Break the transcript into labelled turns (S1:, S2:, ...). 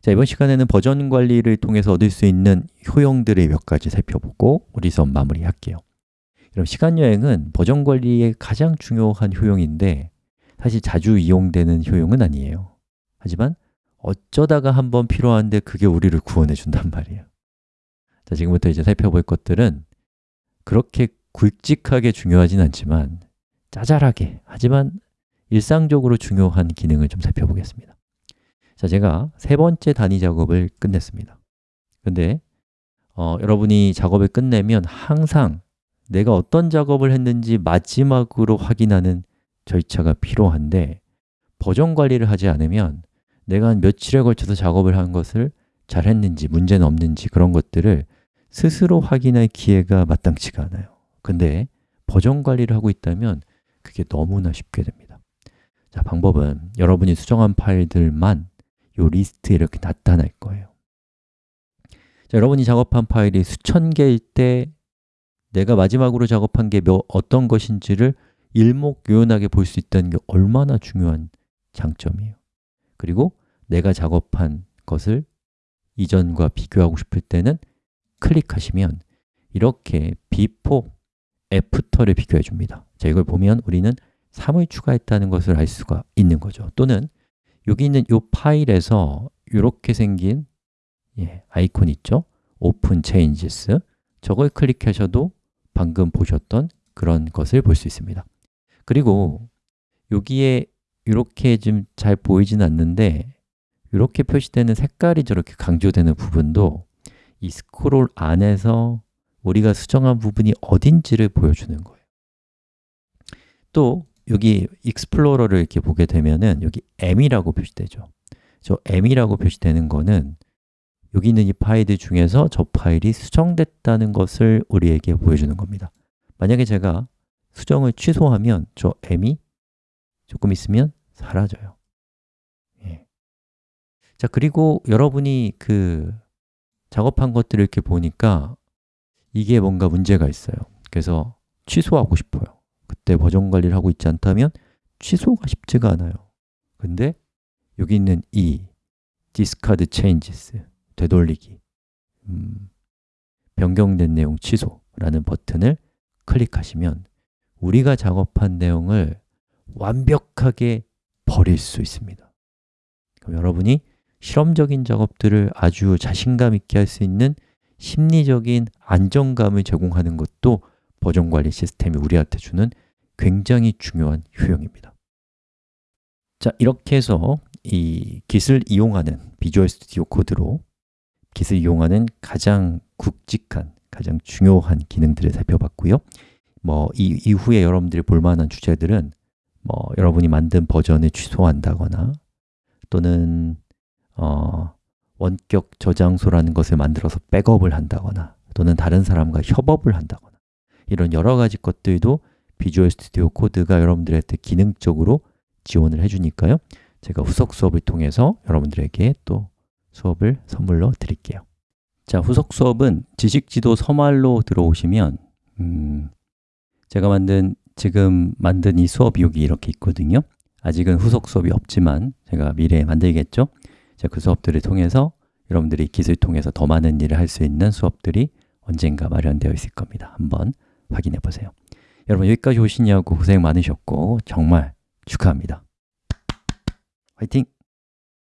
S1: 자, 이번 시간에는 버전 관리를 통해서 얻을 수 있는 효용들을 몇 가지 살펴보고 우리 수업 마무리할게요. 그럼 시간 여행은 버전 관리의 가장 중요한 효용인데 사실 자주 이용되는 효용은 아니에요. 하지만 어쩌다가 한번 필요한데 그게 우리를 구원해 준단 말이에요. 자, 지금부터 이제 살펴볼 것들은 그렇게 굵직하게 중요하진 않지만 짜잘하게 하지만 일상적으로 중요한 기능을 좀 살펴보겠습니다 자, 제가 세 번째 단위 작업을 끝냈습니다. 근데 어, 여러분이 작업을 끝내면 항상 내가 어떤 작업을 했는지 마지막으로 확인하는 절차가 필요한데 버전 관리를 하지 않으면 내가 한 며칠에 걸쳐서 작업을 한 것을 잘 했는지, 문제는 없는지 그런 것들을 스스로 확인할 기회가 마땅치가 않아요. 근데 버전 관리를 하고 있다면 그게 너무나 쉽게 됩니다. 자, 방법은 여러분이 수정한 파일들만 이 리스트에 이렇게 나타날 거예요. 자, 여러분이 작업한 파일이 수천 개일 때 내가 마지막으로 작업한 게 몇, 어떤 것인지를 일목요연하게 볼 수 있다는 게 얼마나 중요한 장점이에요. 그리고 내가 작업한 것을 이전과 비교하고 싶을 때는 클릭하시면 이렇게 before, after를 비교해 줍니다. 자, 이걸 보면 우리는 3을 추가했다는 것을 알 수가 있는 거죠. 또는 여기 있는 이 파일에서 이렇게 생긴 예, 아이콘 있죠? Open Changes. 저걸 클릭하셔도 방금 보셨던 그런 것을 볼 수 있습니다. 그리고 여기에 이렇게 좀 잘 보이진 않는데 이렇게 표시되는 색깔이 저렇게 강조되는 부분도 이 스크롤 안에서 우리가 수정한 부분이 어딘지를 보여주는 거예요. 또 여기 explorer를 이렇게 보게 되면은 여기 M이라고 표시되죠. 저 M이라고 표시되는 거는 여기 있는 이 파일들 중에서 저 파일이 수정됐다는 것을 우리에게 보여주는 겁니다. 만약에 제가 수정을 취소하면 저 M이 조금 있으면 사라져요. 예. 자 그리고 여러분이 그 작업한 것들을 이렇게 보니까 이게 뭔가 문제가 있어요. 그래서 취소하고 싶어요 그때 버전 관리를 하고 있지 않다면 취소가 쉽지가 않아요. 근데 여기 있는 이 discard changes 되돌리기 음, 변경된 내용 취소라는 버튼을 클릭하시면 우리가 작업한 내용을 완벽하게 버릴 수 있습니다. 그럼 여러분이 실험적인 작업들을 아주 자신감 있게 할 수 있는 심리적인 안정감을 제공하는 것도 버전 관리 시스템이 우리한테 주는 굉장히 중요한 효용입니다. 자, 이렇게 해서 이 깃을 이용하는 비주얼 스튜디오 코드로 깃을 이용하는 가장 굵직한, 가장 중요한 기능들을 살펴봤고요. 뭐 이 이후에 여러분들이 볼 만한 주제들은 뭐 여러분이 만든 버전을 취소한다거나 또는 어, 원격 저장소라는 것을 만들어서 백업을 한다거나 또는 다른 사람과 협업을 한다거나 이런 여러 가지 것들도 비주얼 스튜디오 코드가 여러분들한테 기능적으로 지원을 해주니까요. 제가 후속 수업을 통해서 여러분들에게 또 수업을 선물로 드릴게요. 자, 후속 수업은 지식지도 서말로 들어오시면 음, 제가 만든 지금 만든 이 수업이 여기 이렇게 있거든요. 아직은 후속 수업이 없지만 제가 미래에 만들겠죠? 그 수업들을 통해서 여러분들이 기술 통해서 더 많은 일을 할 수 있는 수업들이 언젠가 마련되어 있을 겁니다. 한번 확인해 보세요 여러분 여기까지 오시냐고 고생 많으셨고 정말 축하합니다 화이팅!